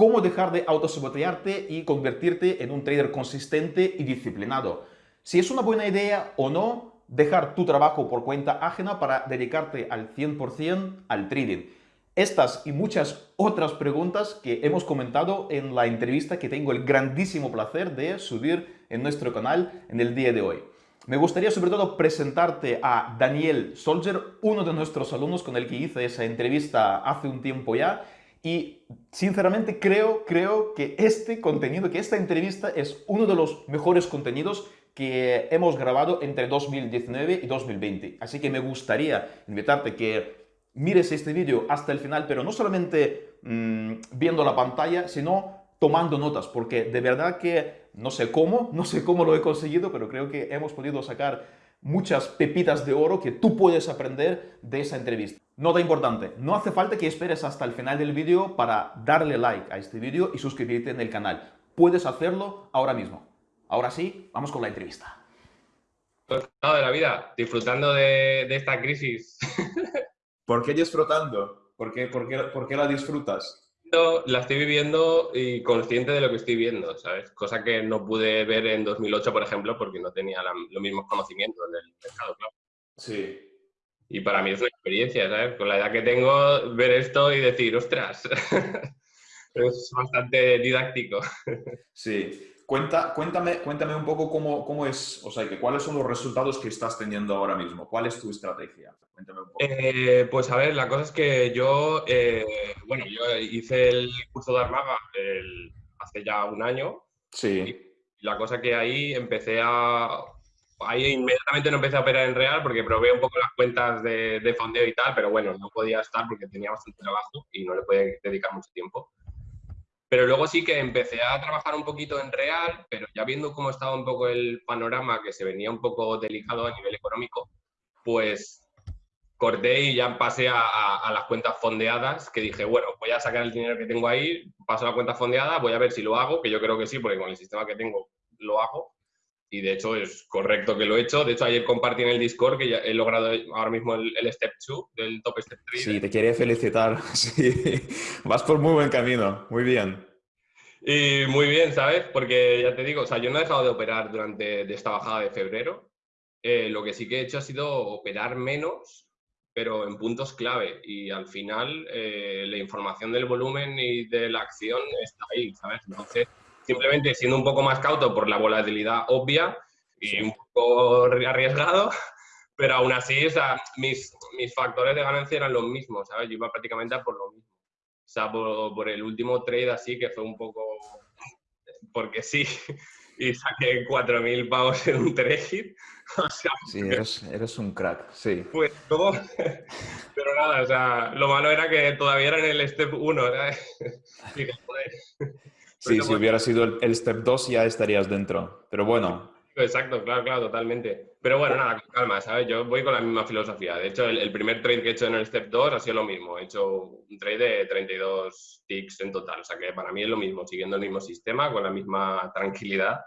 cómo dejar de autosabotearte y convertirte en un trader consistente y disciplinado. Si es una buena idea o no dejar tu trabajo por cuenta ajena para dedicarte al 100% al trading. Estas y muchas otras preguntas que hemos comentado en la entrevista que tengo el grandísimo placer de subir en nuestro canal en el día de hoy. Me gustaría sobre todo presentarte a Daniel Solger, uno de nuestros alumnos con el que hice esa entrevista hace un tiempo ya. Y sinceramente creo, creo que este contenido, que esta entrevista es uno de los mejores contenidos que hemos grabado entre 2019 y 2020. Así que me gustaría invitarte que mires este vídeo hasta el final, pero no solamente mmm, viendo la pantalla, sino tomando notas, porque de verdad que no sé cómo, no sé cómo lo he conseguido, pero creo que hemos podido sacar muchas pepitas de oro que tú puedes aprender de esa entrevista. Nota importante, no hace falta que esperes hasta el final del vídeo para darle like a este vídeo y suscribirte en el canal. Puedes hacerlo ahora mismo. Ahora sí, vamos con la entrevista. de la vida, disfrutando de, de esta crisis. ¿Por qué disfrutando? ¿Por qué, por, qué, ¿Por qué la disfrutas? La estoy viviendo y consciente de lo que estoy viendo, ¿sabes? Cosa que no pude ver en 2008, por ejemplo, porque no tenía los mismos conocimientos del mercado, claro. Sí. Y para mí es una experiencia, ¿sabes? Con la edad que tengo, ver esto y decir, ostras, es bastante didáctico. Sí. Cuenta, cuéntame, cuéntame un poco cómo, cómo es, o sea, que cuáles son los resultados que estás teniendo ahora mismo. ¿Cuál es tu estrategia? Cuéntame un poco. Eh, pues a ver, la cosa es que yo, eh, bueno, yo hice el curso de Armaga el, hace ya un año. Sí. Y la cosa que ahí empecé a... Ahí inmediatamente no empecé a operar en real porque probé un poco las cuentas de, de fondeo y tal, pero bueno, no podía estar porque tenía bastante trabajo y no le podía dedicar mucho tiempo. Pero luego sí que empecé a trabajar un poquito en real, pero ya viendo cómo estaba un poco el panorama, que se venía un poco delicado a nivel económico, pues corté y ya pasé a, las cuentas fondeadas, que dije, bueno, voy a sacar el dinero que tengo ahí, paso a la cuenta fondeada, voy a ver si lo hago, que yo creo que sí, porque con el sistema que tengo lo hago. Y de hecho es correcto que lo he hecho. De hecho, ayer compartí en el Discord que ya he logrado ahora mismo el, Step 2 del Top Step 3. Sí, te quería felicitar. Sí. Vas por muy buen camino. Muy bien. Y muy bien, ¿sabes? Porque ya te digo, o sea, yo no he dejado de operar durante esta bajada de febrero. Eh, lo que sí que he hecho ha sido operar menos, pero en puntos clave. Y al final eh, la información del volumen y de la acción está ahí, ¿sabes? Entonces, simplemente siendo un poco más cauto por la volatilidad obvia y un poco arriesgado, pero aún así, o sea, mis, mis factores de ganancia eran los mismos, ¿sabes? Yo iba prácticamente a por lo mismo. O sea, por, el último trade así, que fue un poco porque sí, y saqué 4.000 pavos en un trade. O sea, sí, eres, eres, un crack, sí. Pues todo, pero nada, o sea, lo malo era que todavía era en el step 1, ¿sabes? Sí, si hubiera sido el, step 2 ya estarías dentro. Pero bueno. Exacto, claro, claro, totalmente. Pero bueno, nada, calma, ¿sabes? Yo voy con la misma filosofía. De hecho, el, primer trade que he hecho en el step 2 ha sido lo mismo. He hecho un trade de 32 ticks en total. O sea que para mí es lo mismo, siguiendo el mismo sistema, con la misma tranquilidad.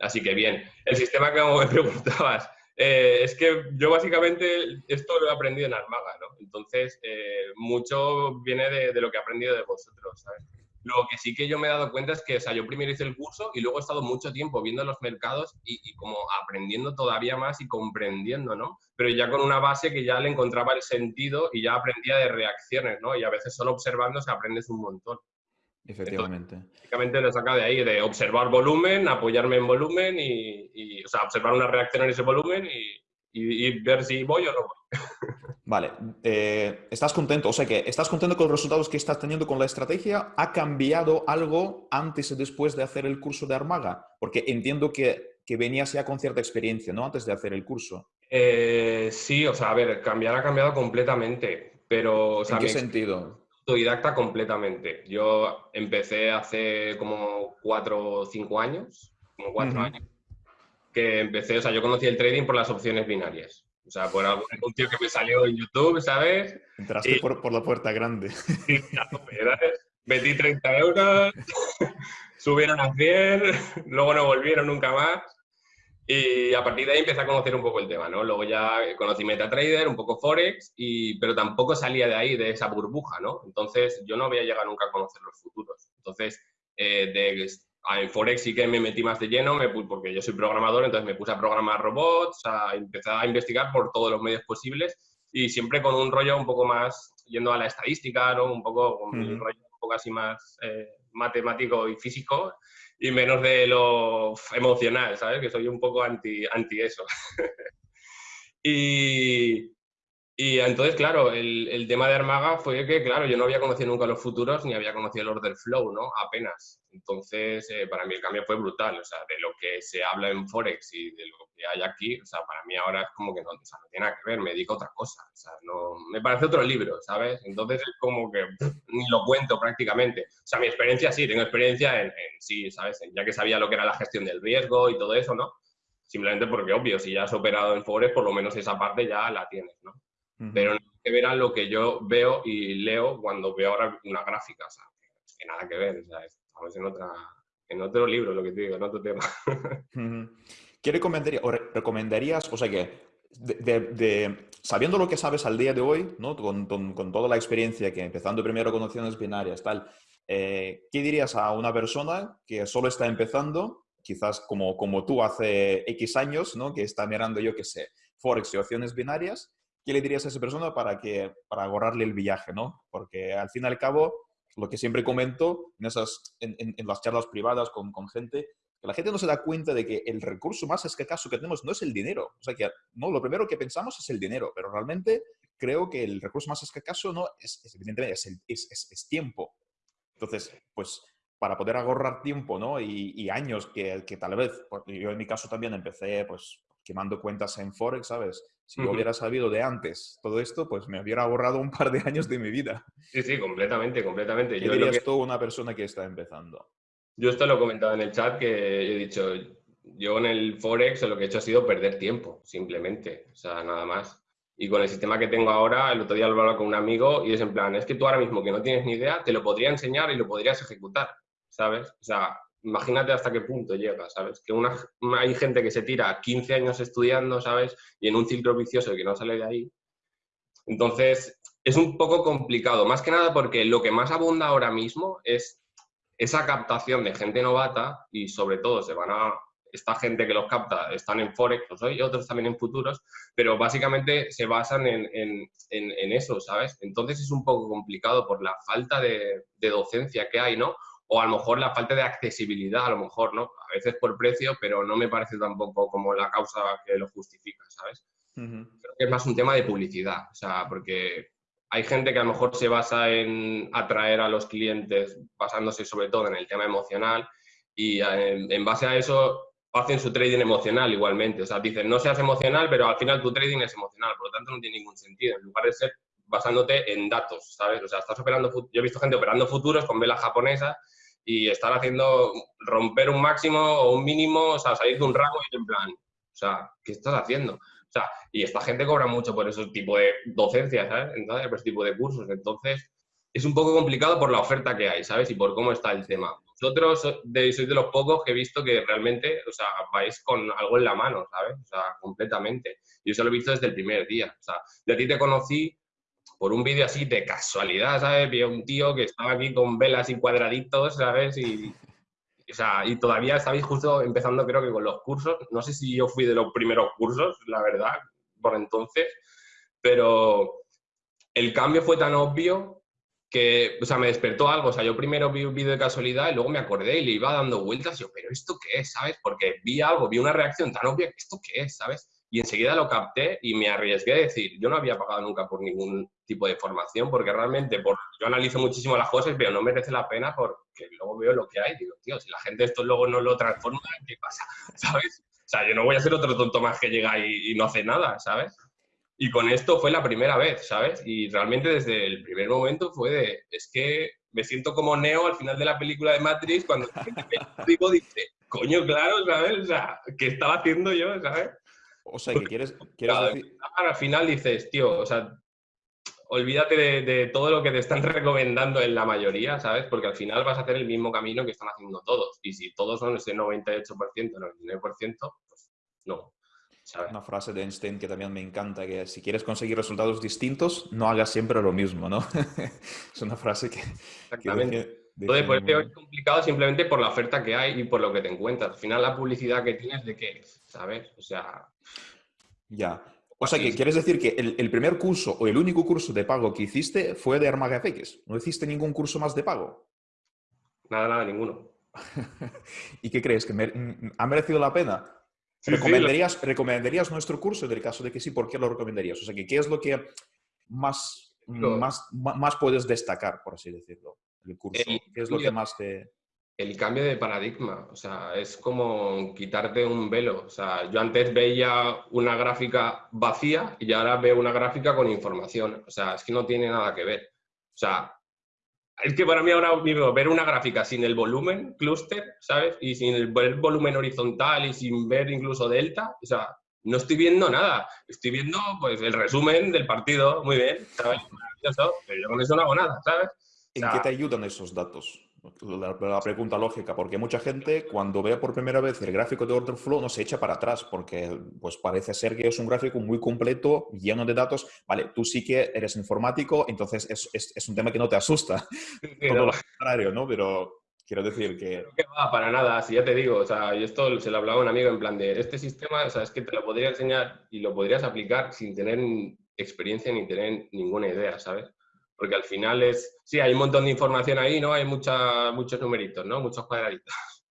Así que bien. El sistema que me preguntabas, eh, es que yo básicamente esto lo he aprendido en Armaga, ¿no? Entonces, eh, mucho viene de, de, lo que he aprendido de vosotros, ¿sabes? Lo que sí que yo me he dado cuenta es que, o sea, yo primero hice el curso y luego he estado mucho tiempo viendo los mercados y, como aprendiendo todavía más y comprendiendo, ¿no? Pero ya con una base que ya le encontraba el sentido y ya aprendía de reacciones, ¿no? Y a veces solo observando se aprendes un montón. Efectivamente. básicamente lo saca de ahí, de observar volumen, apoyarme en volumen y, y o sea, observar una reacción en ese volumen y, y, ver si voy o no voy. Vale, eh, ¿estás contento? O sea que, ¿estás contento con los resultados que estás teniendo con la estrategia? ¿Ha cambiado algo antes y después de hacer el curso de Armaga? Porque entiendo que, que venías ya con cierta experiencia, ¿no? Antes de hacer el curso. Eh, sí, o sea, a ver, cambiar ha cambiado completamente, pero... O sea, ¿En qué sentido? Autodidacta completamente. Yo empecé hace como cuatro o cinco años, como cuatro años que empecé, o sea, yo conocí el trading por las opciones binarias. O sea, por algún anuncio que me salió en YouTube, ¿sabes? Entraste por, por, la puerta grande. Sí, Metí 30 euros, subieron a 100, luego no volvieron nunca más. Y a partir de ahí empecé a conocer un poco el tema, ¿no? Luego ya conocí MetaTrader, un poco Forex, y, pero tampoco salía de ahí, de esa burbuja, ¿no? Entonces yo no voy a llegar nunca a conocer los futuros. Entonces, eh, de, en Forex sí que me metí más de lleno, me, porque yo soy programador, entonces me puse a programar robots, a empezar a investigar por todos los medios posibles y siempre con un rollo un poco más yendo a la estadística, ¿no? Un poco con un rollo un poco así más eh, matemático y físico y menos de lo emocional, ¿sabes? Que soy un poco anti, anti eso. y, y entonces, claro, el, el, tema de Armaga fue que, claro, yo no había conocido nunca los futuros ni había conocido el order flow, ¿no? Apenas. Entonces, eh, para mí el cambio fue brutal, o sea, de lo que se habla en Forex y de lo que hay aquí, o sea, para mí ahora es como que no, tiene nada que ver, me dedico a otra cosa, o sea, no, me parece otro libro, ¿sabes? Entonces es como que ni lo cuento prácticamente. O sea, mi experiencia sí, tengo experiencia en, en sí, ¿sabes? Ya que sabía lo que era la gestión del riesgo y todo eso, ¿no? Simplemente porque, obvio, si ya has operado en Forex, por lo menos esa parte ya la tienes, ¿no? Pero no que ver a lo que yo veo y leo cuando veo ahora una gráfica, o sea, que nada que ver, o sea, estamos en, otra, en otro libro, lo que te digo, en otro tema. ¿Qué recomendarías, o recomendarías, o sea que, de, sabiendo lo que sabes al día de hoy, ¿no? con, con, toda la experiencia que empezando primero con opciones binarias, tal, eh, ¿qué dirías a una persona que solo está empezando, quizás como, como tú hace X años, ¿no? que está mirando, yo qué sé, Forex y opciones binarias, ¿qué le dirías a esa persona para, que, para ahorrarle el viaje? ¿no? Porque al fin y al cabo, lo que siempre comento en, esas, en, en, las charlas privadas con, con, gente, que la gente no se da cuenta de que el recurso más escaso que tenemos no es el dinero. O sea, que no, lo primero que pensamos es el dinero, pero realmente creo que el recurso más escaso no es, es evidentemente, es, el, es, es, tiempo. Entonces, pues para poder ahorrar tiempo ¿no? y, y años que, que, tal vez, yo en mi caso también empecé pues quemando cuentas en Forex, ¿sabes? Si yo hubiera sabido de antes todo esto, pues me hubiera ahorrado un par de años de mi vida. Sí, sí, completamente, completamente. ¿Qué yo dirías que... tú una persona que está empezando? Yo esto lo he comentado en el chat, que he dicho, yo en el Forex lo que he hecho ha sido perder tiempo, simplemente, o sea, nada más. Y con el sistema que tengo ahora, el otro día lo hablaba con un amigo y es en plan, es que tú ahora mismo que no tienes ni idea, te lo podría enseñar y lo podrías ejecutar, ¿sabes? O sea, imagínate hasta qué punto llega, ¿sabes? Que una, hay gente que se tira 15 años estudiando, ¿sabes? Y en un ciclo vicioso que no sale de ahí. Entonces, es un poco complicado, más que nada porque lo que más abunda ahora mismo es esa captación de gente novata y sobre todo se van a... Esta gente que los capta están en Forex, pues hoy, otros también en futuros, pero básicamente se basan en, en, en, eso, ¿sabes? Entonces es un poco complicado por la falta de docencia que hay, ¿no? O a lo mejor la falta de accesibilidad, a lo mejor, ¿no? A veces por precio, pero no me parece tampoco como la causa que lo justifica, ¿sabes? Creo que es más un tema de publicidad, o sea, porque hay gente que a lo mejor se basa en atraer a los clientes basándose sobre todo en el tema emocional y en, en base a eso hacen su trading emocional igualmente. O sea, dicen, no seas emocional, pero al final tu trading es emocional, por lo tanto no tiene ningún sentido. En lugar de ser basándote en datos, ¿sabes? O sea, estás operando, yo he visto gente operando futuros con velas japonesas y estar haciendo romper un máximo o un mínimo, o sea, salir de un rango y en plan, o sea, ¿qué estás haciendo? O sea, y esta gente cobra mucho por ese tipo de docencia, ¿sabes? Entonces, por ese tipo de cursos. Entonces, es un poco complicado por la oferta que hay, ¿sabes? Y por cómo está el tema. Vosotros sois de los pocos que he visto que realmente, o sea, vais con algo en la mano, ¿sabes? O sea, completamente. Yo eso lo he visto desde el primer día. O sea, de ti te conocí por un vídeo así de casualidad, ¿sabes? Vi a un tío que estaba aquí con velas y cuadraditos, ¿sabes? Y, o sea, y todavía estabais justo empezando creo que con los cursos. No sé si yo fui de los primeros cursos, la verdad, por entonces, pero el cambio fue tan obvio que, o sea, me despertó algo. O sea, yo primero vi un vídeo de casualidad y luego me acordé y le iba dando vueltas. Y yo, ¿pero esto qué es? ¿Sabes? Porque vi algo, vi una reacción tan obvia, ¿esto qué es? ¿Sabes? Y enseguida lo capté y me arriesgué a decir, yo no había pagado nunca por ningún tipo de formación, porque realmente por, yo analizo muchísimo las cosas, pero no merece la pena porque luego veo lo que hay. Digo, tío, si la gente esto luego no lo transforma, ¿qué pasa? ¿Sabes? O sea, yo no voy a ser otro tonto más que llega y, y no hace nada, ¿sabes? Y con esto fue la primera vez, ¿sabes? Y realmente desde el primer momento fue de, es que me siento como Neo al final de la película de Matrix cuando digo, dice, coño, claro, ¿sabes? O sea, ¿qué estaba haciendo yo, ¿sabes? O sea, que quieres, quieres decir... Al final dices, tío, o sea, olvídate de, todo lo que te están recomendando en la mayoría, ¿sabes? Porque al final vas a hacer el mismo camino que están haciendo todos. Y si todos son ese 98%, 99%, pues no. ¿sabes? Una frase de Einstein que también me encanta, que si quieres conseguir resultados distintos, no hagas siempre lo mismo, ¿no? es una frase que, que, Entonces, pues es complicado simplemente por la oferta que hay y por lo que te encuentras. Al final, la publicidad que tienes, ¿de qué ¿Sabes? O sea... Ya. O sea, que quieres decir que el, primer curso o el único curso de pago que hiciste fue de FX. ¿No hiciste ningún curso más de pago? Nada, nada, ninguno. ¿Y qué crees? ¿Que ha merecido la pena? ¿Recomendarías, ¿Recomendarías nuestro curso en el caso de que sí? ¿Por qué lo recomendarías? O sea, ¿qué es lo que más, más, más puedes destacar, por así decirlo, el curso? ¿Qué es lo que más te...? El cambio de paradigma, o sea, es como quitarte un velo. O sea, yo antes veía una gráfica vacía y ahora veo una gráfica con información. O sea, es que no tiene nada que ver. O sea, es que para mí ahora mismo ver una gráfica sin el volumen cluster, ¿sabes? Y sin el, volumen horizontal y sin ver incluso delta, o sea, no estoy viendo nada. Estoy viendo pues el resumen del partido, muy bien, ¿sabes? Pero yo con eso no hago nada, ¿sabes? ¿En qué te ayudan esos datos? La, pregunta lógica, porque mucha gente cuando ve por primera vez el gráfico de order flow no se echa para atrás, porque pues parece ser que es un gráfico muy completo, lleno de datos. Vale, tú sí que eres informático, entonces es, es, es un tema que no te asusta. Todo lo contrario, ¿no? Pero quiero decir que... Que va, para nada, si ya te digo, o sea, y esto se lo hablaba a un amigo en plan de, este sistema, o sea, es que te lo podría enseñar y lo podrías aplicar sin tener experiencia ni tener ninguna idea, ¿sabes? Porque al final es, sí, hay un montón de información ahí, ¿no? Hay mucha, muchos numeritos, ¿no? Muchos cuadraditos.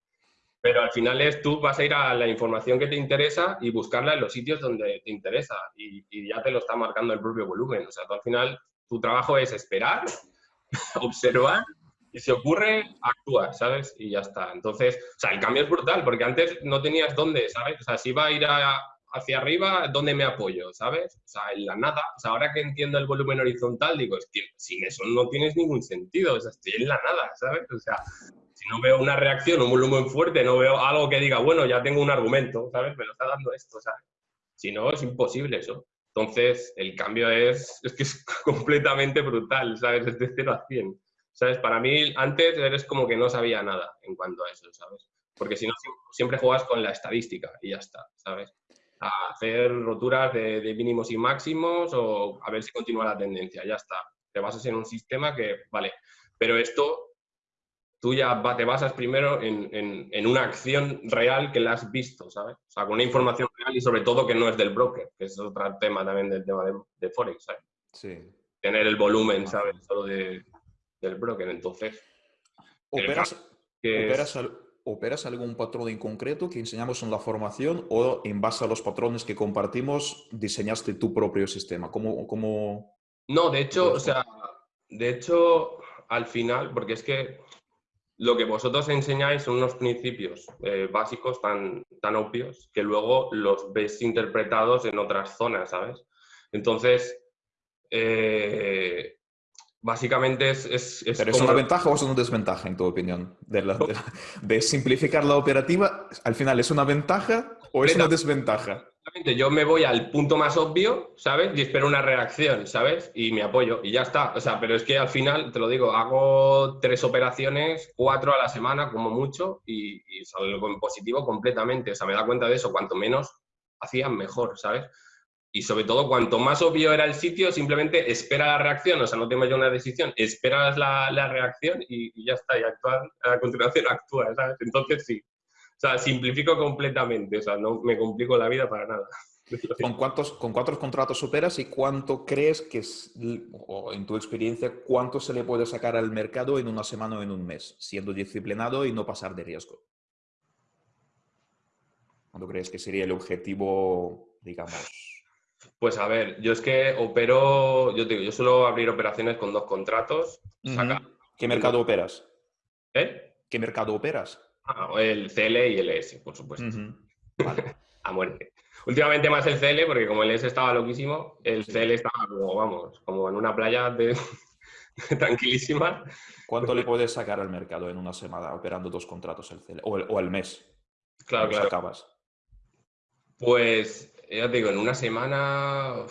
Pero al final es, tú vas a ir a la información que te interesa y buscarla en los sitios donde te interesa y, ya te lo está marcando el propio volumen. O sea, tú al final, tu trabajo es esperar, observar y si ocurre, actúa, ¿sabes? Y ya está. Entonces, o sea, el cambio es brutal porque antes no tenías dónde, ¿sabes? O sea, si iba a ir a, hacia arriba, ¿dónde me apoyo? ¿Sabes? O sea, en la nada. O sea, ahora que entiendo el volumen horizontal, digo, es que sin eso no tienes ningún sentido. O sea, estoy en la nada, ¿sabes? O sea, si no veo una reacción, un volumen fuerte, no veo algo que diga, bueno, ya tengo un argumento, ¿sabes? Me lo está dando esto, ¿sabes? Si no, es imposible eso. Entonces, el cambio es, es que es completamente brutal, ¿sabes? Es de 0 a 100. ¿Sabes? Para mí, antes eres como que no sabía nada en cuanto a eso, ¿sabes? Porque si no, siempre juegas con la estadística y ya está, ¿sabes? A hacer roturas de, mínimos y máximos o a ver si continúa la tendencia, ya está. Te basas en un sistema que, vale, pero esto tú ya te basas primero en, una acción real que la has visto, ¿sabes? O sea, con una información real y sobre todo que no es del broker, que es otro tema también del tema de, Forex, ¿sabes? Sí. Tener el volumen, ¿sabes? Solo de, del broker, entonces... ¿Operas, ¿operas, ¿Operas algún patrón en concreto que enseñamos en la formación o en base a los patrones que compartimos diseñaste tu propio sistema? ¿Cómo, cómo... No, de hecho, o sea, de hecho, al final, porque es que lo que vosotros enseñáis son unos principios eh, básicos tan, tan obvios que luego los ves interpretados en otras zonas, ¿sabes? Entonces, eh, Básicamente es... es, ¿Pero es una ventaja o es una desventaja, en tu opinión? De, simplificar la operativa, al final, ¿es una ventaja o es una desventaja? Yo me voy al punto más obvio, ¿sabes? Y espero una reacción, ¿sabes? Y me apoyo y ya está. O sea, pero es que al final, te lo digo, hago tres operaciones, cuatro a la semana como mucho y, y salgo en positivo completamente. O sea, me da cuenta de eso. Cuanto menos hacían, mejor, ¿sabes? Y sobre todo, cuanto más obvio era el sitio, simplemente espera la reacción, o sea, no te ya una decisión, esperas la, la reacción y, ya está, y actúa, a continuación actúa, ¿sabes? Entonces sí, o sea, simplifico completamente, o sea, no me complico la vida para nada. ¿Con cuántos, ¿Con cuántos contratos operas y cuánto crees que es, o en tu experiencia, cuánto se le puede sacar al mercado en una semana o en un mes, siendo disciplinado y no pasar de riesgo? ¿Cuánto crees que sería el objetivo, digamos, pues a ver, yo es que opero, yo digo, yo suelo abrir operaciones con dos contratos. ¿Qué mercado operas? ¿Eh? ¿Qué mercado operas? Ah, el CL y el ES, por supuesto. a muerte. Últimamente más el CL, porque como el ES estaba loquísimo, el CL estaba como, vamos, como en una playa de... tranquilísima. ¿Cuánto le puedes sacar al mercado en una semana operando dos contratos el CL? O, el, o al mes. Claro, claro. Acabas? Pues ya te digo, en una semana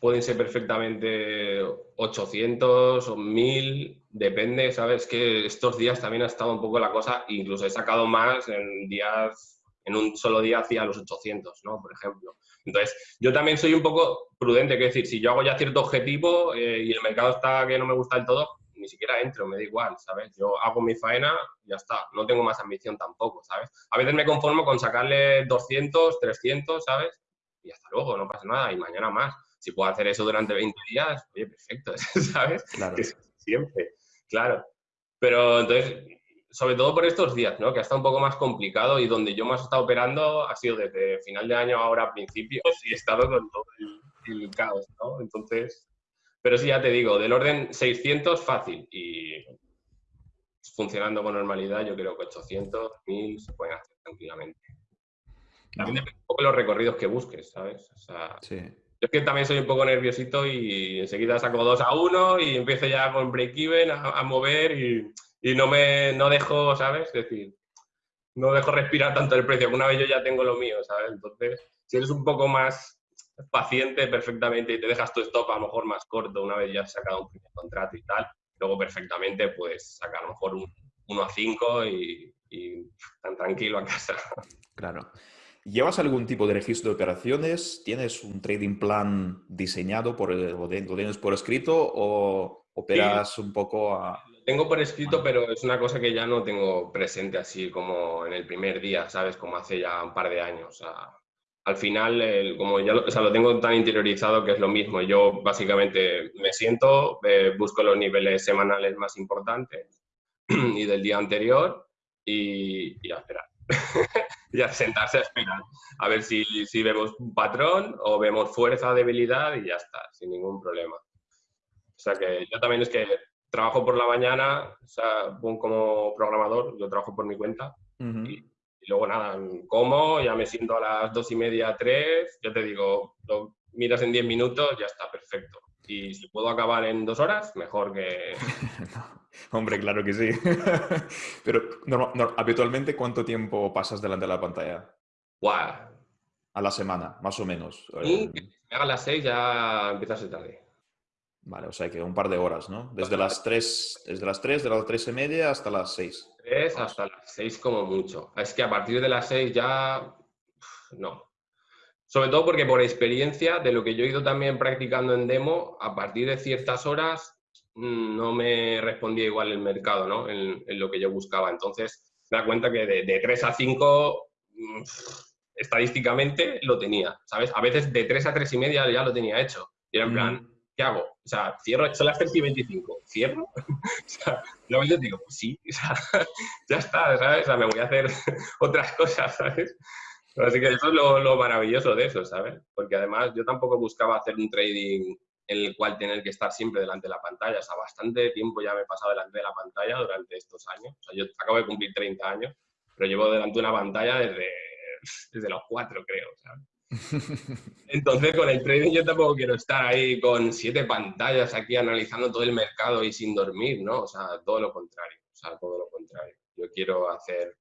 pueden ser perfectamente 800 o 1000, depende, ¿sabes? Que estos días también ha estado un poco la cosa, incluso he sacado más en días, en un solo día hacia los 800, ¿no? Por ejemplo. Entonces, yo también soy un poco prudente, que decir, si yo hago ya cierto objetivo eh, y el mercado está que no me gusta del todo, ni siquiera entro, me da igual, ¿sabes? Yo hago mi faena y ya está, no tengo más ambición tampoco, ¿sabes? A veces me conformo con sacarle 200, 300, ¿sabes? Y hasta luego, no pasa nada, y mañana más. Si puedo hacer eso durante 20 días, oye, perfecto, ¿sabes? Claro. siempre, claro. Pero entonces, sobre todo por estos días, ¿no? Que ha estado un poco más complicado y donde yo más he estado operando ha sido desde final de año ahora a principios y he estado con todo el, caos, ¿no? Entonces, pero sí, ya te digo, del orden 600 fácil y funcionando con normalidad yo creo que 800, 1000 se pueden hacer tranquilamente. También depende un poco de los recorridos que busques, ¿sabes? O sea, Sí. yo es que también soy un poco nerviosito y enseguida saco 2 a 1 y empiezo ya con break-even a, a mover y y no me no dejo, ¿sabes? Es decir, no dejo respirar tanto el precio, que una vez yo ya tengo lo mío, ¿sabes? Entonces, si eres un poco más paciente perfectamente y te dejas tu stop a lo mejor más corto una vez ya has sacado un primer contrato y tal, luego perfectamente puedes sacar a lo mejor un 1 a 5 y, y tan tranquilo a casa. Claro. ¿Llevas algún tipo de registro de operaciones? ¿Tienes un trading plan diseñado por lo tienes por escrito o operas un poco a... Tengo por escrito, pero es una cosa que ya no tengo presente así como en el primer día, ¿sabes? Como hace ya un par de años. O sea, al final, el- como ya lo, o sea, lo tengo tan interiorizado que es lo mismo. Yo básicamente me siento, eh, busco los niveles semanales más importantes y del día anterior y, y a esperar. y a sentarse a esperar. A ver si, si vemos un patrón o vemos fuerza debilidad y ya está, sin ningún problema. O sea que yo también es que trabajo por la mañana, o sea, como programador, yo trabajo por mi cuenta Ujú. y luego nada, como, ya me siento a las dos y media, tres, yo te digo, lo miras en diez minutos, ya está, perfecto. Y si puedo acabar en dos horas, mejor que... Hombre, claro que sí. Pero no, no, habitualmente, ¿cuánto tiempo pasas delante de la pantalla? ¡Guau! A la semana, más o menos. Y que si me haga las seis ya empieza a ser tarde. Vale, o sea que un par de horas, ¿no? Desde las 3, desde las 3, de las 3 y media hasta las 6. Tres hasta las seis como mucho. Es que a partir de las seis ya... No. Sobre todo porque por experiencia, de lo que yo he ido también practicando en demo, a partir de ciertas horas mm, no me respondía igual el mercado, ¿no? En, en lo que yo buscaba. Entonces, me da cuenta que de, de 3 a 5, mm, estadísticamente lo tenía, ¿sabes? A veces de 3 a 3 y media ya lo tenía hecho. Y era en plan, ¿qué hago? O sea, cierro, son las 3 y 25, ¿cierro? o sea, yo digo, pues sí, o sea, ya está, ¿sabes? O sea, me voy a hacer otras cosas, ¿sabes? Así que eso es lo, lo maravilloso de eso, ¿sabes? Porque además yo tampoco buscaba hacer un trading en el cual tener que estar siempre delante de la pantalla. O sea, bastante tiempo ya me he pasado delante de la pantalla durante estos años. O sea, yo acabo de cumplir 30 años, pero llevo delante de una pantalla desde, desde los 4, creo, ¿sabes? Entonces, con el trading yo tampoco quiero estar ahí con siete pantallas aquí analizando todo el mercado y sin dormir, ¿no? O sea, todo lo contrario. O sea, todo lo contrario. Yo quiero hacer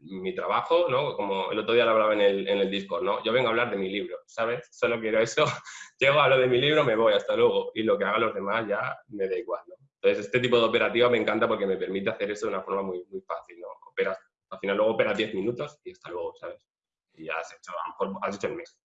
mi trabajo, ¿no? Como el otro día lo hablaba en el, en el Discord, ¿no? Yo vengo a hablar de mi libro, ¿sabes? Solo quiero eso. Llego a lo de mi libro, me voy, hasta luego. Y lo que hagan los demás ya me da igual, ¿no? Entonces, este tipo de operativa me encanta porque me permite hacer eso de una forma muy, muy fácil, ¿no? Operas, al final luego operas 10 minutos y hasta luego, ¿sabes? Y ya has hecho, a lo mejor has hecho el mes.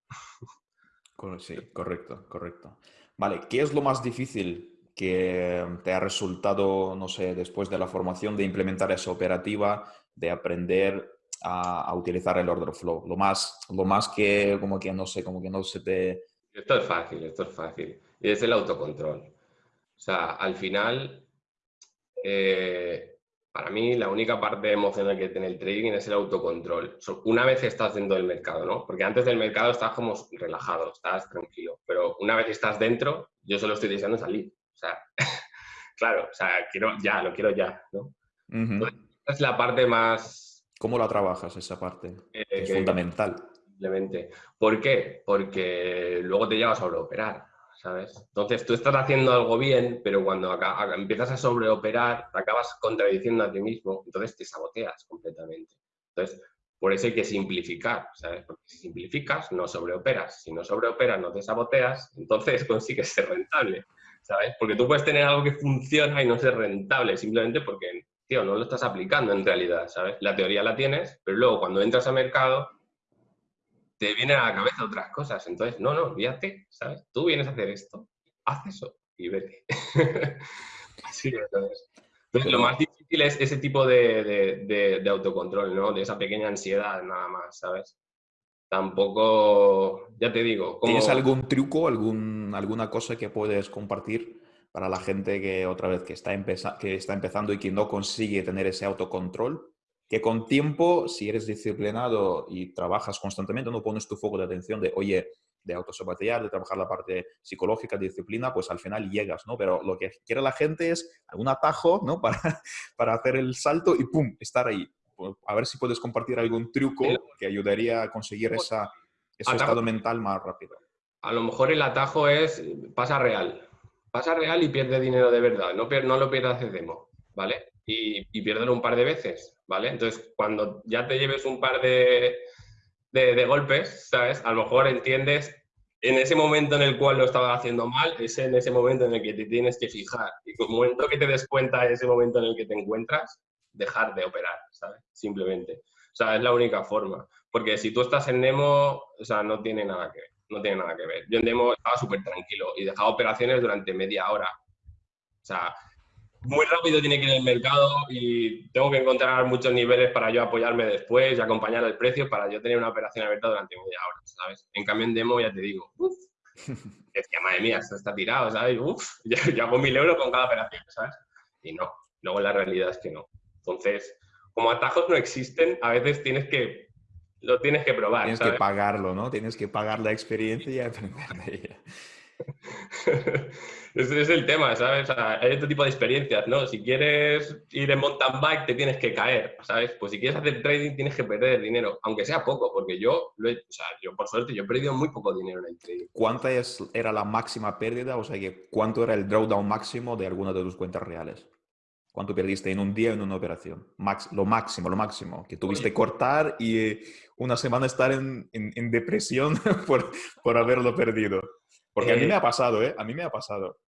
Sí, correcto, correcto. Vale, ¿qué es lo más difícil que te ha resultado, no sé, después de la formación de implementar esa operativa, de aprender a, a utilizar el order flow? Lo más, lo más que, como que, no sé, como que no se te... Esto es fácil, esto es fácil. Y es el autocontrol. O sea, al final, eh, para mí la única parte emocional que tiene el trading es el autocontrol. Una vez estás dentro del mercado, ¿no? Porque antes del mercado estás como relajado, estás tranquilo. Pero una vez estás dentro, yo solo estoy deseando salir. O sea, claro, o sea, quiero ya, lo quiero ya, ¿no? Ujú. Esa es la parte más... ¿Cómo la trabajas esa parte? eh, Es que- fundamental. Simplemente. ¿Por qué? Porque luego te llevas a sobreoperar, ¿sabes? Entonces tú estás haciendo algo bien, pero cuando empiezas a sobreoperar, te acabas contradiciendo a ti mismo, entonces te saboteas completamente. Entonces, por eso hay que simplificar, ¿sabes? Porque si simplificas, no sobreoperas. Si no sobreoperas, no te saboteas, entonces consigues ser rentable, ¿sabes? Porque tú puedes tener algo que funciona y no ser rentable, simplemente porque, tío, no lo estás aplicando en realidad, ¿sabes? La teoría la tienes, pero luego cuando entras al mercado, te vienen a la cabeza otras cosas. Entonces, no, no, olvídate, ¿sabes? Tú vienes a hacer esto, haz eso y vete. Sí, entonces. Entonces, lo más difícil es ese tipo de, autocontrol, ¿no? De esa pequeña ansiedad, nada más, ¿sabes? Tampoco, ya te digo. ¿Tienes algún truco, algún, alguna cosa que puedes compartir para la gente que otra vez que está, que está empezando y que no consigue tener ese autocontrol? Que con tiempo, si eres disciplinado y trabajas constantemente, no pones tu foco de atención de, oye, de autosabotear, de trabajar la parte psicológica, disciplina, pues al final llegas, ¿no? Pero lo que quiere la gente es algún atajo, ¿no? Para, para hacer el salto y ¡pum! estar ahí. Pues, a ver si puedes compartir algún truco que ayudaría a conseguir esa, ese estado mental más rápido. A lo mejor el atajo es pasa real. Pasa real y pierde dinero de verdad. No, no lo pierdas de demo, ¿vale? Y, y un par de veces, ¿vale? Entonces, cuando ya te lleves un par de, de, golpes, ¿sabes? A lo mejor entiendes en ese momento en el cual lo estaba haciendo mal, es en ese momento en el que te tienes que fijar. Y el momento que te des cuenta ese momento en el que te encuentras, dejar de operar, ¿sabes? Simplemente. O sea, es la única forma. Porque si tú estás en Nemo, o sea, no tiene nada que ver. No tiene nada que ver. Yo en Nemo estaba súper tranquilo y dejaba operaciones durante media hora. O sea, muy rápido tiene que ir el mercado y tengo que encontrar muchos niveles para yo apoyarme después y acompañar el precio para yo tener una operación abierta durante media hora, ¿sabes? En cambio en demo ya te digo, uff, decía, madre mía, esto está tirado, ¿sabes? Uf, yo, hago mil euros con cada operación, ¿sabes? Y no, luego la realidad es que no. Entonces, como atajos no existen, a veces tienes que, lo tienes que probar. Tienes que pagarlo, ¿no? Tienes que pagar la experiencia y aprender de ella. Ese es el tema, ¿sabes? hay otro tipo de experiencias, ¿no? Si quieres ir en mountain bike, te tienes que caer, ¿sabes? Pues si quieres hacer trading, tienes que perder dinero, aunque sea poco, porque yo, lo he, o sea, yo por suerte, yo he perdido muy poco dinero en el trading. ¿Cuánta es, era la máxima pérdida? O sea, ¿cuánto era el drawdown máximo de alguna de tus cuentas reales? ¿Cuánto perdiste en un día en una operación? Max, lo máximo, lo máximo. Que tuviste cortar y eh, una semana estar en, en, depresión por, por haberlo perdido. Porque a mí me ha eh, pasado, ¿eh? A mí me ha pasado.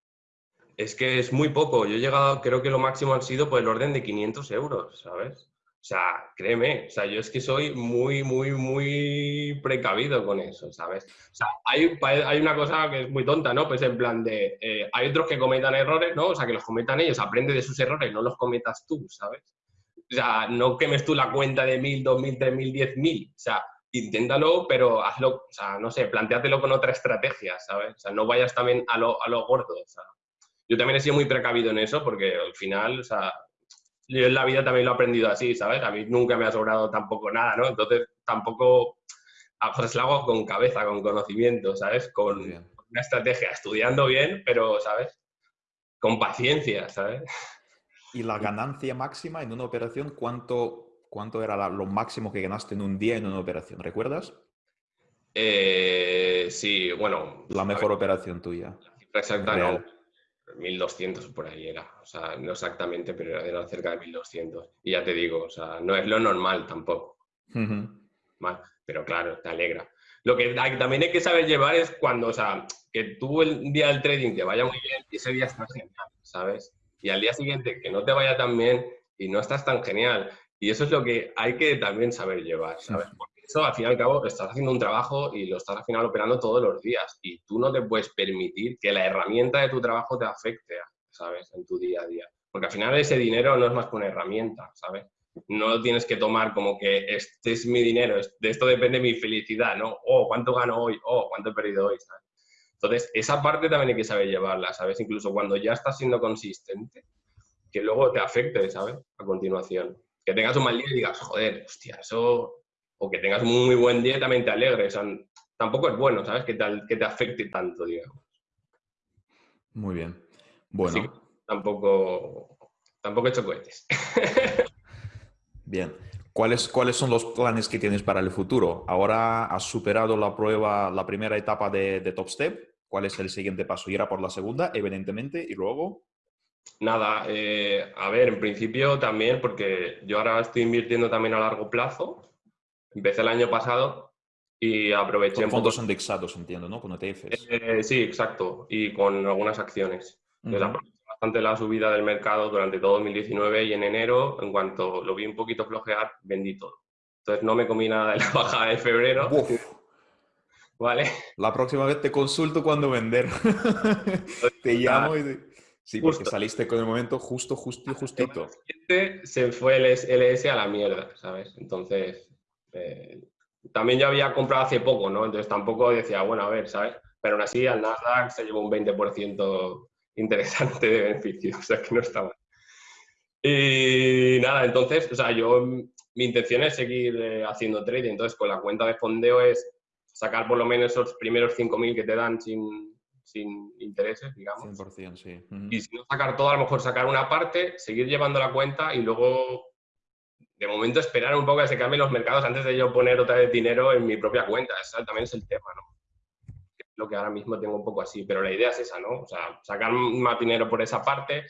Es que es muy poco. Yo he llegado, creo que lo máximo han sido por el orden de 500 euros, ¿sabes? O sea, créeme, o sea, yo es que soy muy, muy, muy precavido con eso, ¿sabes? O sea, hay, una cosa que es muy tonta, ¿no? Pues en plan de, eh, hay otros que cometan errores, ¿no? O sea, que los cometan ellos, aprende de sus errores, no los cometas tú, ¿sabes? O sea, no quemes tú la cuenta de mil, dos mil, tres mil, diez mil. O sea, inténtalo, pero hazlo, o sea, no sé, planteátelo con otra estrategia, ¿sabes? O sea, no vayas también a lo, a lo gordo, o sea. Yo también he sido muy precavido en eso porque al final, o sea, yo en la vida también lo he aprendido así, ¿sabes? A mí nunca me ha sobrado tampoco nada, ¿no? Entonces tampoco, a lo hago con cabeza, con conocimiento, ¿sabes? Con una estrategia, estudiando bien, pero, ¿sabes? Con paciencia, ¿sabes? ¿Y la ganancia máxima en una operación, cuánto ¿Cuánto era lo máximo que ganaste en un día en una operación? ¿Recuerdas? Eh, sí, bueno. La mejor operación tuya. La exacta no. 1200 por ahí era. O sea, no exactamente, pero era cerca de 1200. Y ya te digo, o sea, no es lo normal tampoco. pero claro, te alegra. Lo que también hay que saber llevar es cuando, o sea, que tú el día del trading te vaya muy bien y ese día estás genial, ¿sabes? Y al día siguiente que no te vaya tan bien y no estás tan genial y eso es lo que hay que también saber llevar, ¿sabes? Eso, al fin y al cabo, estás haciendo un trabajo y lo estás al final operando todos los días. Y tú no te puedes permitir que la herramienta de tu trabajo te afecte, ¿sabes? En tu día a día. Porque al final ese dinero no es más que una herramienta, ¿sabes? No lo tienes que tomar como que este es mi dinero, de esto depende mi felicidad, ¿no? Oh, ¿cuánto gano hoy? Oh, ¿cuánto he perdido hoy? ¿sabes? Entonces, esa parte también hay que saber llevarla, ¿sabes? Incluso cuando ya estás siendo consistente, que luego te afecte, ¿sabes? A continuación que tengas un mal día y digas, joder, hostia, eso. O que tengas un muy buen día y también te alegres. tampoco es bueno, ¿sabes? Que te, que te afecte tanto, digamos. Muy bien. Bueno. tampoco, tampoco he hecho cohetes. bien. ¿Cuáles, ¿Cuáles son los planes que tienes para el futuro? Ahora has superado la prueba, la primera etapa de, de Top Step. ¿Cuál es el siguiente paso? Ir a por la segunda, evidentemente, y luego. Nada, eh, a ver, en principio también, porque yo ahora estoy invirtiendo también a largo plazo. Empecé el año pasado y aproveché... Con fondos indexados, entiendo, ¿no? Con ETFs. Eh, sí, exacto, y con algunas acciones. bastante la subida del mercado durante todo 2019 y en enero, en cuanto lo vi un poquito flojear, vendí todo. Entonces no me comí nada de la bajada de febrero. ¿Vale? La próxima vez te consulto cuando vender. te llamo y... Sí, porque saliste con el momento justo, justo y justito. Se fue el LS a la mierda, ¿sabes? Entonces, eh, también yo había comprado hace poco, ¿no? Entonces tampoco decía, bueno, a ver, ¿sabes? Pero aún así al Nasdaq se llevó un 20% interesante de beneficio, o sea que no está mal. Y nada, entonces, o sea, yo, mi intención es seguir eh, haciendo trading, entonces con la cuenta de fondeo es sacar por lo menos esos primeros 5.000 que te dan sin, sin intereses, digamos. 100%, sí. Y si no sacar todo, a lo mejor sacar una parte, seguir llevando la cuenta y luego, de momento, esperar un poco a que se cambien los mercados antes de yo poner otra vez dinero en mi propia cuenta. Ese también es el tema, ¿no? lo que ahora mismo tengo un poco así, pero la idea es esa, ¿no? O sea, sacar más dinero por esa parte,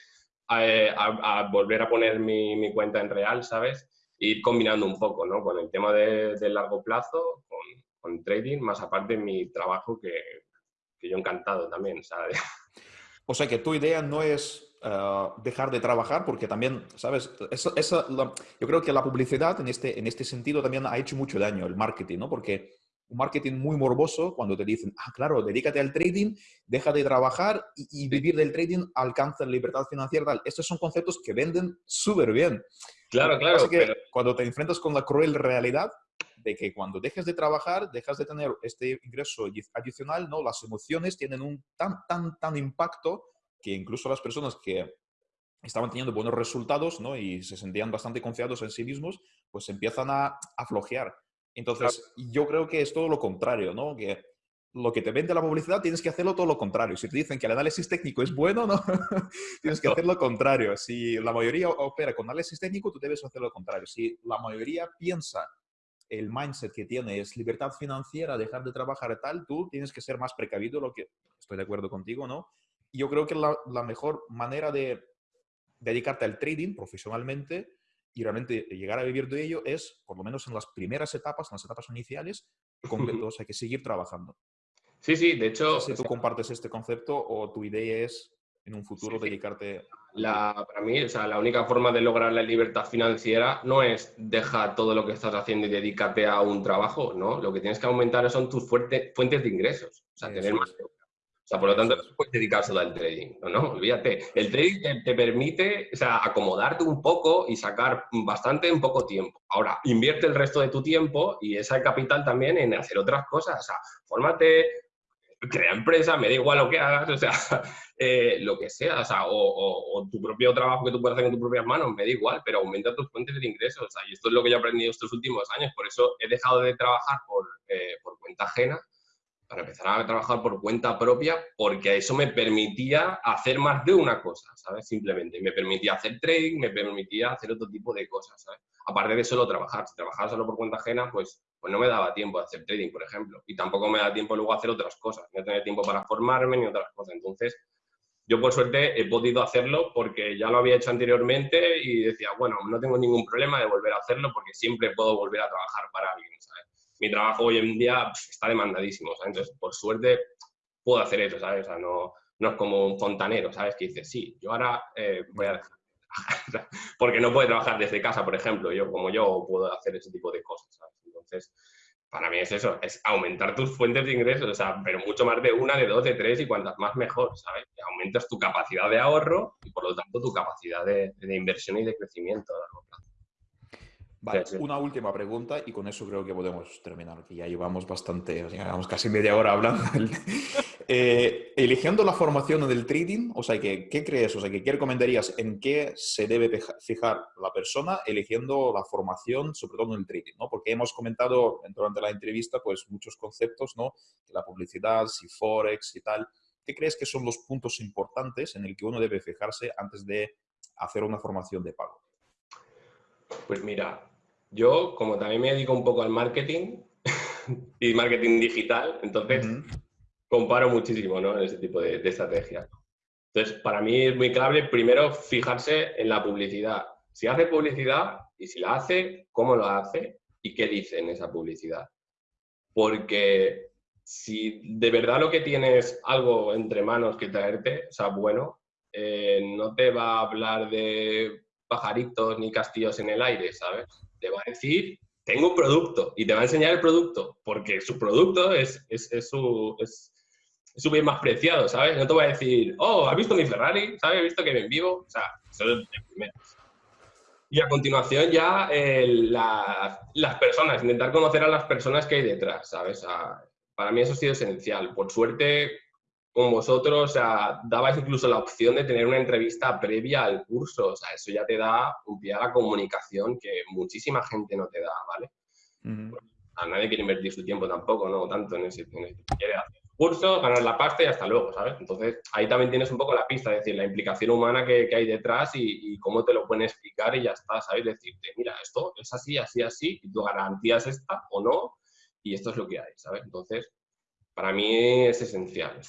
eh, a, volver a poner mi, mi, cuenta en real, ¿sabes? Ir combinando un poco, ¿no? Con el tema de, de largo plazo, con, con, trading, más aparte mi trabajo que, yo encantado también, ¿sabes? O sea que tu idea no es eh, dejar de trabajar, porque también, ¿sabes? yo creo que la publicidad en este, en este sentido también ha hecho mucho daño, el marketing, ¿no? Porque un marketing muy morboso cuando te dicen, ah, claro, dedícate al trading, deja de trabajar y, vivir del trading alcanza la libertad financiera. Estos son conceptos que venden súper bien. Claro, claro. Que Cuando te enfrentas con la cruel realidad, de que cuando dejes de trabajar, dejas de tener este ingreso adicional, ¿no? Las emociones tienen un tan, tan, tan impacto que incluso las personas que estaban teniendo buenos resultados, ¿no? Y se sentían bastante confiados en sí mismos, pues empiezan a, a flojear. Entonces, yo creo que es todo lo contrario, ¿no? Que lo que te vende la publicidad tienes que hacerlo todo lo contrario. Si te dicen que el análisis técnico es bueno, ¿no? tienes que hacer lo contrario. Si la mayoría opera con análisis técnico, tú debes hacer lo contrario. Si la mayoría piensa el mindset que tiene es libertad financiera, dejar de trabajar tal, tú tienes que ser más precavido, lo que estoy de acuerdo contigo, ¿no? Yo creo que la, la mejor manera de dedicarte al trading profesionalmente y realmente llegar a vivir de ello es, por lo menos en las primeras etapas, en las etapas iniciales, completos, hay que seguir trabajando. Sí, sí, de hecho... si tú compartes este concepto o tu idea es en un futuro dedicarte... La, para mí, o sea, la única forma de lograr la libertad financiera no es dejar todo lo que estás haciendo y dedícate a un trabajo, ¿no? Lo que tienes que aumentar son tus fuentes de ingresos, o sea, tener más... O sea, por lo tanto, no puedes dedicárselo al trading, ¿no? no olvídate. El trading te, permite, o sea, acomodarte un poco y sacar bastante en poco tiempo. Ahora, invierte el resto de tu tiempo y ese capital también en hacer otras cosas. O sea, fórmate, crea empresa, me da igual lo que hagas, o sea, eh, lo que sea, o, sea o, tu propio trabajo que tú puedes hacer con tus propias manos, me da igual, pero aumenta tus fuentes de ingresos. O sea, y esto es lo que yo he aprendido estos últimos años, por eso he dejado de trabajar por, eh, por cuenta ajena para empezar a trabajar por cuenta propia, porque eso me permitía hacer más de una cosa, ¿sabes? Simplemente. Me permitía hacer trading, me permitía hacer otro tipo de cosas, ¿sabes? Aparte de solo trabajar. Si trabajaba solo por cuenta ajena, pues, pues no me daba tiempo de hacer trading, por ejemplo. Y tampoco me da tiempo luego a hacer otras cosas. No tenía tiempo para formarme ni otras cosas. Entonces, yo por suerte he podido hacerlo porque ya lo había hecho anteriormente y decía, bueno, no tengo ningún problema de volver a hacerlo porque siempre puedo volver a trabajar para alguien, ¿sabes? Mi trabajo hoy en día está demandadísimo, Entonces, por suerte, puedo hacer eso, ¿sabes? O sea, no, es como un fontanero, ¿sabes? Que dice, sí, yo ahora eh, voy a dejar porque no puede trabajar desde casa, por ejemplo, yo como yo puedo hacer ese tipo de cosas, ¿sabes? Entonces, para mí es eso, es aumentar tus fuentes de ingresos, o sea, pero mucho más de una, de dos, de tres y cuantas más mejor, ¿sabes? aumentas tu capacidad de ahorro y por lo tanto tu capacidad de, de inversión y de crecimiento a largo plazo. Vale, una última pregunta y con eso creo que podemos terminar, que ya llevamos bastante, llevamos casi media hora hablando. eh, eligiendo la formación del trading, o sea, ¿qué, ¿qué crees? O sea, ¿qué recomendarías en qué se debe fijar la persona eligiendo la formación, sobre todo en el trading? ¿no? Porque hemos comentado durante la entrevista pues muchos conceptos, ¿no? La publicidad, si Forex y tal. ¿Qué crees que son los puntos importantes en el que uno debe fijarse antes de hacer una formación de pago? Pues mira, yo, como también me dedico un poco al marketing y marketing digital, entonces comparo muchísimo ¿no? en ese tipo de, estrategias. Entonces, para mí es muy clave primero fijarse en la publicidad. Si hace publicidad y si la hace, cómo lo hace y qué dice en esa publicidad. Porque si de verdad lo que tienes algo entre manos que traerte, o sea, bueno, eh, no te va a hablar de pajaritos ni castillos en el aire, ¿sabes? te va a decir, tengo un producto y te va a enseñar el producto, porque su producto es, es, su, súper más preciado, ¿sabes? No te voy a decir, oh, ¿has visto mi Ferrari? ¿Sabes? ¿Has visto que me vivo? O sea, eso es de primeras. Y a continuación ya las personas, intentar conocer a las personas que hay detrás, ¿sabes? para mí eso ha sido esencial. Por suerte, con vosotros, o sea, dabais incluso la opción de tener una entrevista previa al curso, o sea, eso ya te da un pie a la comunicación que muchísima gente no te da, ¿vale? A nadie quiere invertir su tiempo tampoco, no tanto en ese, en quiere hacer curso, ganar la pasta y hasta luego, ¿sabes? Entonces, ahí también tienes un poco la pista, es decir, la implicación humana que, hay detrás y, cómo te lo pueden explicar y ya está, ¿sabes? Decirte, mira, esto es así, así, así, y tú garantías esta o no, y esto es lo que hay, ¿sabes? Entonces, para mí es esencial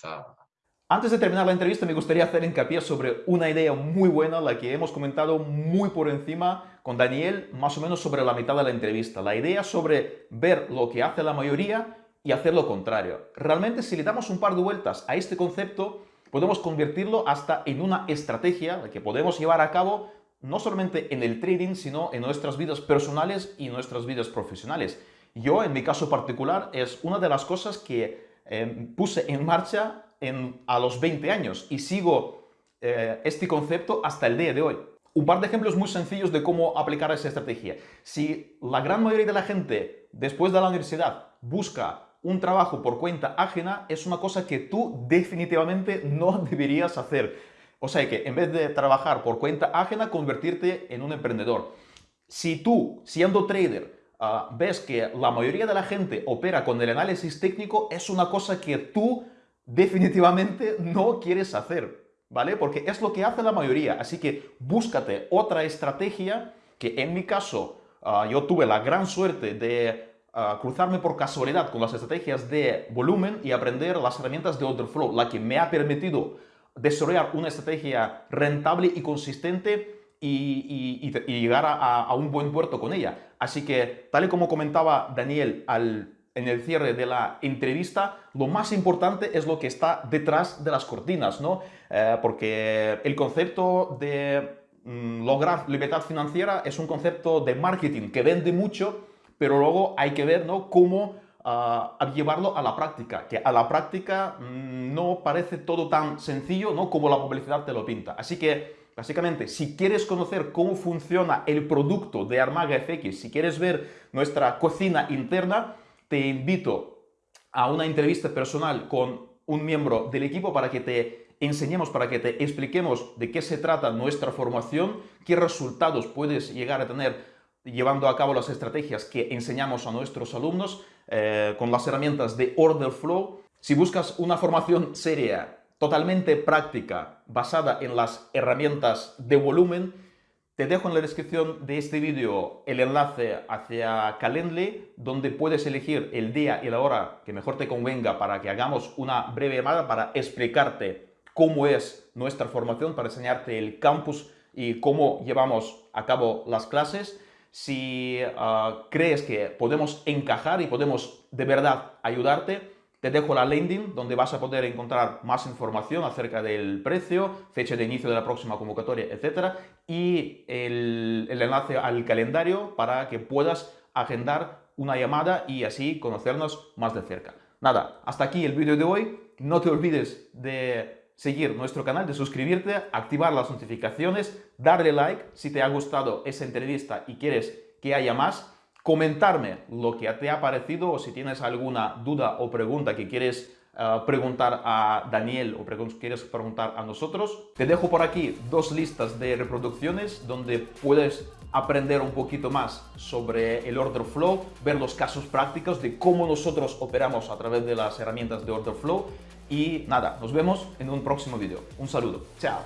Antes de terminar la entrevista me gustaría hacer hincapié sobre una idea muy buena, la que hemos comentado muy por encima con Daniel, más o menos sobre la mitad de la entrevista. La idea sobre ver lo que hace la mayoría y hacer lo contrario. Realmente si le damos un par de vueltas a este concepto, podemos convertirlo hasta en una estrategia que podemos llevar a cabo no solamente en el trading, sino en nuestras vidas personales y nuestras vidas profesionales. Yo, en mi caso particular, es una de las cosas que Em, puse en marcha a los 20 años y sigo eh, este concepto hasta el día de hoy. Un par de ejemplos muy sencillos de cómo aplicar esa estrategia. Si la gran mayoría de la gente después de la universidad busca un trabajo por cuenta ajena, es una cosa que tú definitivamente no deberías hacer. O sea que en vez de trabajar por cuenta ajena, convertirte en un emprendedor. Si tú, siendo trader, Ah, ves que la mayoría de la gente opera con el análisis técnico, es una cosa que tú definitivamente no quieres hacer, ¿vale? Porque es lo que hace la mayoría. Así que búscate otra estrategia que en mi caso ah, yo tuve la gran suerte de ah, cruzarme por casualidad con las estrategias de volumen y aprender las herramientas de order flow, la que me ha permitido desarrollar una estrategia rentable y consistente y, llegar a, un buen puerto con ella. Así que, tal y como comentaba Daniel en el cierre de la entrevista, lo más importante es lo que está detrás de las cortinas, ¿no? Eh, porque el concepto de mm, lograr libertad financiera es un concepto de marketing que vende mucho, pero luego hay que ver ¿no? cómo ah, llevarlo a la práctica, que a la práctica mm, no parece todo tan sencillo ¿no? como la publicidad te lo pinta. Así que Básicamente, si quieres conocer cómo funciona el producto de Armaga FX, si quieres ver nuestra cocina interna, te invito a una entrevista personal con un miembro del equipo para que te enseñemos, para que te expliquemos de qué se trata nuestra formación, qué resultados puedes llegar a tener llevando a cabo las estrategias que enseñamos a nuestros alumnos eh, con las herramientas de Order Flow. Si buscas una formación seria totalmente práctica basada en las herramientas de volumen, te dejo en la descripción de este vídeo el enlace hacia Calendly, donde puedes elegir el día y la hora que mejor te convenga para que hagamos una breve llamada para explicarte cómo es nuestra formación, para enseñarte el campus y cómo llevamos a cabo las clases. Si ah, crees que podemos encajar y podemos de verdad ayudarte, te dejo la landing donde vas a poder encontrar más información acerca del precio, fecha de inicio de la próxima convocatoria, etc. Y el, el enlace al calendario para que puedas agendar una llamada y así conocernos más de cerca. Nada, hasta aquí el vídeo de hoy. No te olvides de seguir nuestro canal, de suscribirte, activar las notificaciones, darle like si te ha gustado esa entrevista y quieres que haya más comentarme lo que te ha parecido o si tienes alguna duda o pregunta que quieres eh, preguntar a Daniel o quieres preguntar a nosotros. Te dejo por aquí dos listas de reproducciones donde puedes aprender un poquito más sobre el Order Flow, ver los casos prácticos de cómo nosotros operamos a través de las herramientas de Order Flow y nada, nos vemos en un próximo vídeo. Un saludo. Chao.